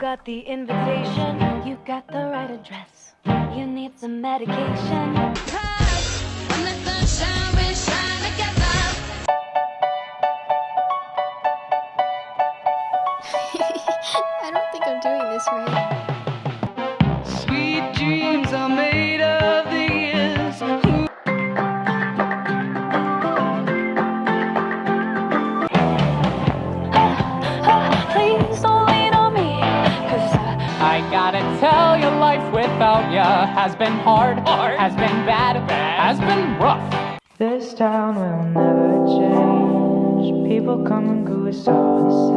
got the invitation, you got the right address. You need some medication. I don't think I'm doing this right. Tell you, life without ya has been hard, has been bad, has been rough. This town will never change. People come and go, it's all the same.